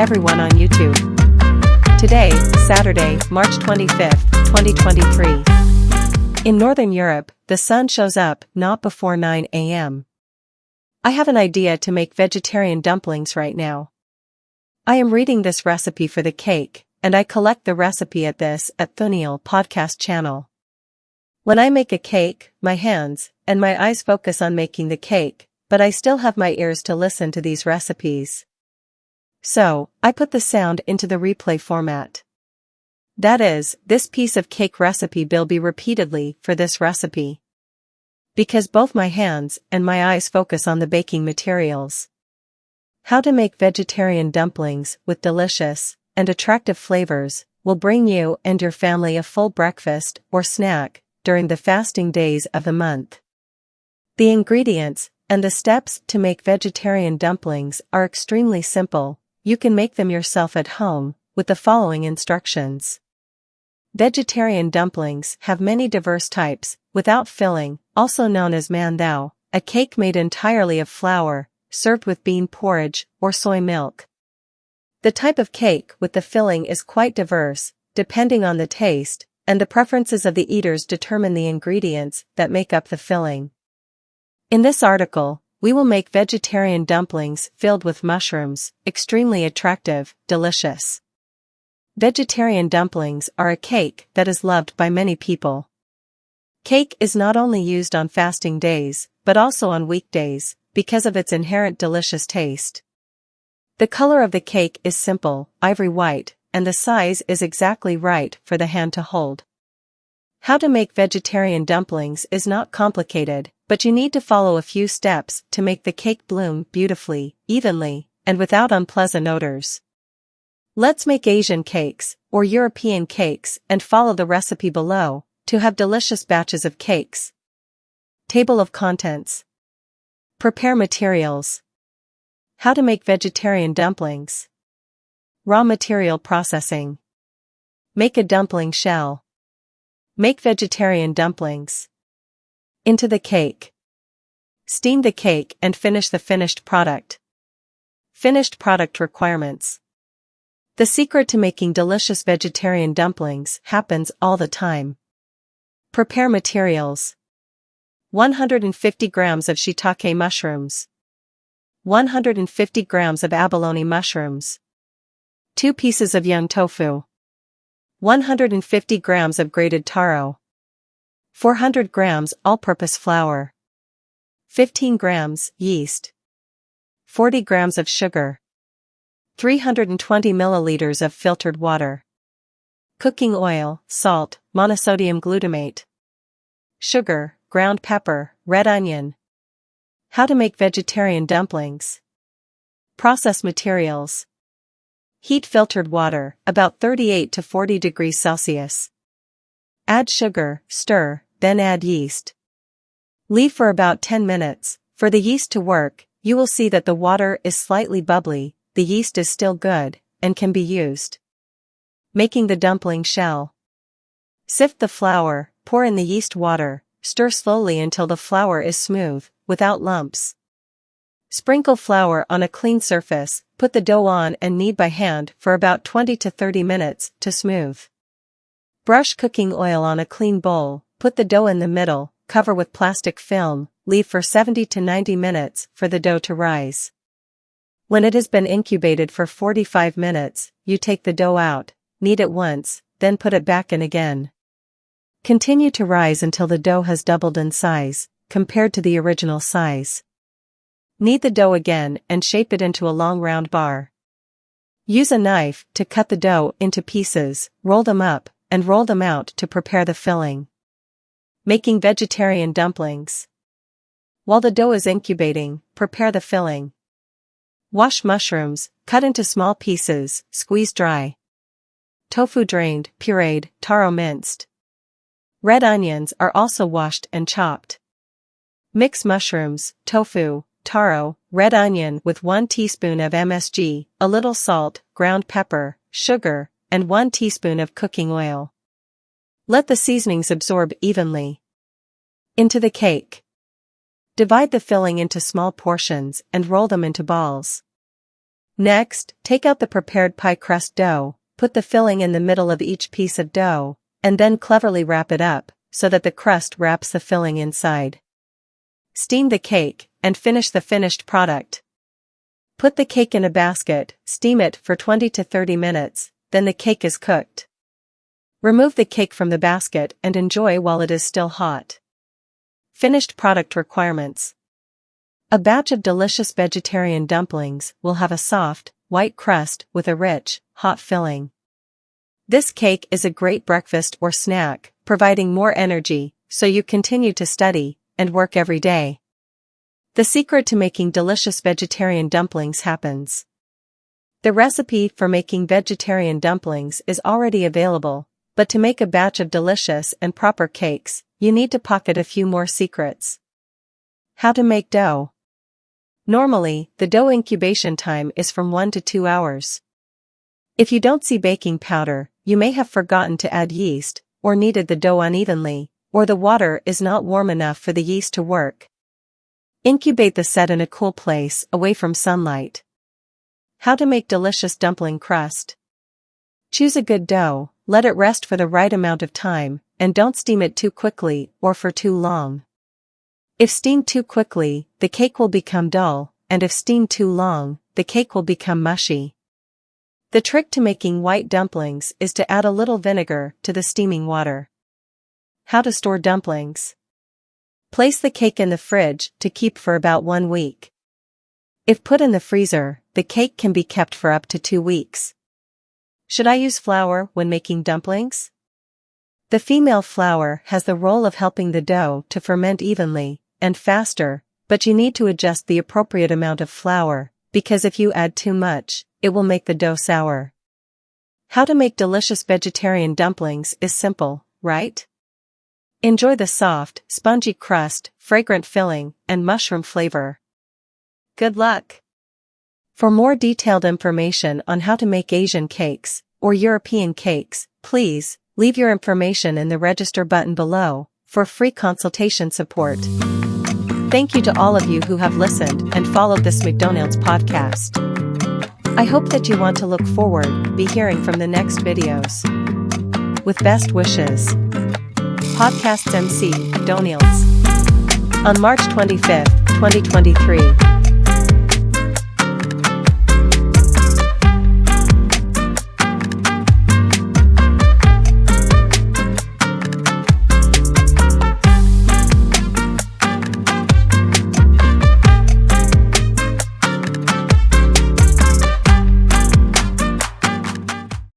everyone on YouTube. Today, Saturday, March 25, 2023. In Northern Europe, the sun shows up not before 9 a.m. I have an idea to make vegetarian dumplings right now. I am reading this recipe for the cake, and I collect the recipe at this at Thuniel podcast channel. When I make a cake, my hands and my eyes focus on making the cake, but I still have my ears to listen to these recipes. So, I put the sound into the replay format. That is, this piece of cake recipe will be repeatedly for this recipe. Because both my hands and my eyes focus on the baking materials. How to make vegetarian dumplings with delicious and attractive flavors will bring you and your family a full breakfast or snack during the fasting days of the month. The ingredients and the steps to make vegetarian dumplings are extremely simple, you can make them yourself at home, with the following instructions. Vegetarian dumplings have many diverse types, without filling, also known as manthao, a cake made entirely of flour, served with bean porridge or soy milk. The type of cake with the filling is quite diverse, depending on the taste, and the preferences of the eaters determine the ingredients that make up the filling. In this article, we will make vegetarian dumplings filled with mushrooms, extremely attractive, delicious. Vegetarian dumplings are a cake that is loved by many people. Cake is not only used on fasting days, but also on weekdays, because of its inherent delicious taste. The color of the cake is simple, ivory white, and the size is exactly right for the hand to hold. How to make vegetarian dumplings is not complicated, but you need to follow a few steps to make the cake bloom beautifully, evenly, and without unpleasant odors. Let's make Asian cakes, or European cakes, and follow the recipe below, to have delicious batches of cakes. Table of Contents Prepare materials. How to make vegetarian dumplings. Raw material processing. Make a dumpling shell. Make vegetarian dumplings. Into the cake. Steam the cake and finish the finished product. Finished product requirements. The secret to making delicious vegetarian dumplings happens all the time. Prepare materials. 150 grams of shiitake mushrooms. 150 grams of abalone mushrooms. 2 pieces of young tofu. 150 grams of grated taro. 400 grams all-purpose flour. 15 grams yeast. 40 grams of sugar. 320 milliliters of filtered water. Cooking oil, salt, monosodium glutamate. Sugar, ground pepper, red onion. How to make vegetarian dumplings. Process materials. Heat filtered water, about 38 to 40 degrees Celsius. Add sugar, stir, then add yeast. Leave for about 10 minutes. For the yeast to work, you will see that the water is slightly bubbly, the yeast is still good, and can be used. Making the dumpling shell. Sift the flour, pour in the yeast water, stir slowly until the flour is smooth, without lumps. Sprinkle flour on a clean surface, put the dough on and knead by hand for about 20 to 30 minutes to smooth. Brush cooking oil on a clean bowl, put the dough in the middle, cover with plastic film, leave for 70 to 90 minutes for the dough to rise. When it has been incubated for 45 minutes, you take the dough out, knead it once, then put it back in again. Continue to rise until the dough has doubled in size, compared to the original size. Knead the dough again and shape it into a long round bar. Use a knife to cut the dough into pieces, roll them up, and roll them out to prepare the filling. Making vegetarian dumplings. While the dough is incubating, prepare the filling. Wash mushrooms, cut into small pieces, squeeze dry. Tofu drained, pureed, taro minced. Red onions are also washed and chopped. Mix mushrooms, tofu, taro, red onion with 1 teaspoon of MSG, a little salt, ground pepper, sugar, and 1 teaspoon of cooking oil. Let the seasonings absorb evenly. Into the cake. Divide the filling into small portions and roll them into balls. Next, take out the prepared pie crust dough, put the filling in the middle of each piece of dough, and then cleverly wrap it up, so that the crust wraps the filling inside. Steam the cake, and finish the finished product. Put the cake in a basket, steam it for 20 to 30 minutes, then the cake is cooked. Remove the cake from the basket and enjoy while it is still hot. Finished product requirements. A batch of delicious vegetarian dumplings will have a soft, white crust with a rich, hot filling. This cake is a great breakfast or snack, providing more energy, so you continue to study and work every day. The secret to making delicious vegetarian dumplings happens. The recipe for making vegetarian dumplings is already available, but to make a batch of delicious and proper cakes, you need to pocket a few more secrets. How to make dough. Normally, the dough incubation time is from 1 to 2 hours. If you don't see baking powder, you may have forgotten to add yeast, or kneaded the dough unevenly, or the water is not warm enough for the yeast to work. Incubate the set in a cool place away from sunlight. How to make delicious dumpling crust. Choose a good dough, let it rest for the right amount of time, and don't steam it too quickly or for too long. If steamed too quickly, the cake will become dull, and if steamed too long, the cake will become mushy. The trick to making white dumplings is to add a little vinegar to the steaming water. How to store dumplings. Place the cake in the fridge to keep for about one week. If put in the freezer, the cake can be kept for up to two weeks. Should I use flour when making dumplings? The female flour has the role of helping the dough to ferment evenly, and faster, but you need to adjust the appropriate amount of flour, because if you add too much, it will make the dough sour. How to make delicious vegetarian dumplings is simple, right? Enjoy the soft, spongy crust, fragrant filling, and mushroom flavor. Good luck! For more detailed information on how to make Asian cakes, or European cakes, please, leave your information in the register button below, for free consultation support. Thank you to all of you who have listened and followed this McDonald's podcast. I hope that you want to look forward, be hearing from the next videos. With best wishes. Podcasts MC, McDonald's. On March 25, 2023.